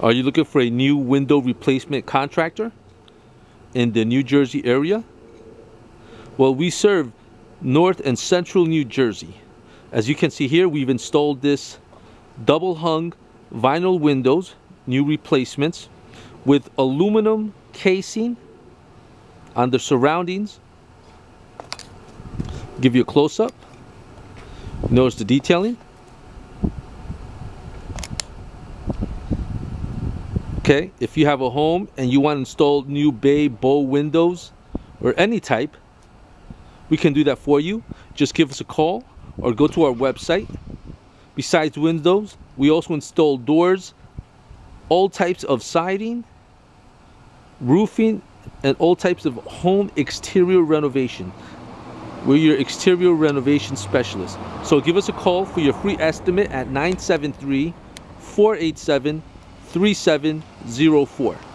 Are you looking for a new window replacement contractor in the New Jersey area? Well, we serve North and Central New Jersey. As you can see here, we've installed this double hung vinyl windows, new replacements, with aluminum casing on the surroundings. Give you a close up. Notice the detailing. Okay, if you have a home and you want to install new bay bow windows or any type, we can do that for you. Just give us a call or go to our website. Besides windows, we also install doors, all types of siding, roofing, and all types of home exterior renovation. We're your exterior renovation specialist. So give us a call for your free estimate at 973 487 3704.